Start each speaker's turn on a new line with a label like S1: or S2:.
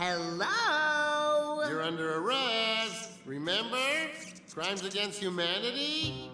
S1: Hello?
S2: You're under arrest. Remember? Crimes against humanity?